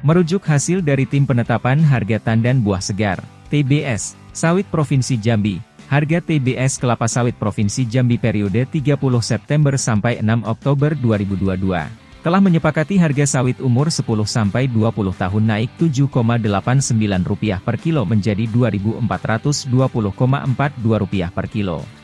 Merujuk hasil dari Tim Penetapan Harga Tandan Buah Segar, TBS, Sawit Provinsi Jambi, harga TBS kelapa sawit Provinsi Jambi periode 30 September sampai 6 Oktober 2022, telah menyepakati harga sawit umur 10 sampai 20 tahun naik Rp7,89 per kilo menjadi Rp2.420,42 per kilo.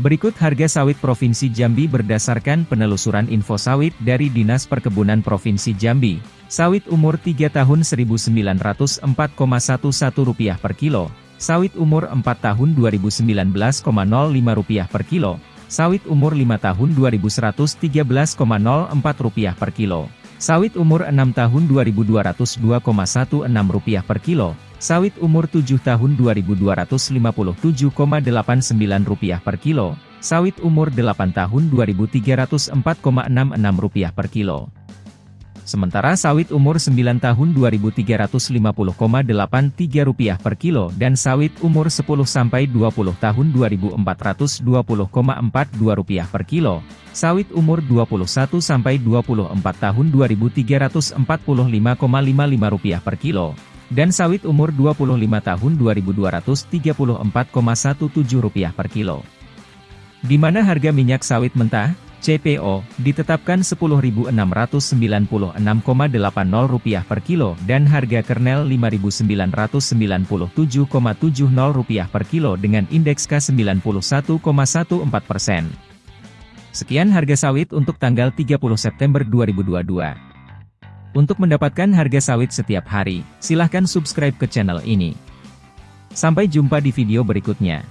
Berikut harga sawit Provinsi Jambi berdasarkan penelusuran info sawit dari Dinas Perkebunan Provinsi Jambi. Sawit umur 3 tahun Rp1.904,11 per kilo, sawit umur 4 tahun Rp2.019,05 per kilo, sawit umur 5 tahun Rp2.113,04 per kilo, sawit umur 6 tahun Rp2.202,16 per kilo, Sawit umur 7 tahun Rp2.257,89 per kilo, sawit umur 8 tahun Rp2.304,66 per kilo. Sementara sawit umur 9 tahun Rp2.350,83 per kilo dan sawit umur 10-20 tahun Rp2.420,42 per kilo, sawit umur 21-24 tahun Rp2.345,55 per kilo, dan sawit umur 25 tahun Rp2.234,17 per kilo. Di mana harga minyak sawit mentah, CPO, ditetapkan Rp10.696,80 per kilo dan harga kernel Rp5.997,70 per kilo dengan indeks K91,14 persen. Sekian harga sawit untuk tanggal 30 September 2022. Untuk mendapatkan harga sawit setiap hari, silahkan subscribe ke channel ini. Sampai jumpa di video berikutnya.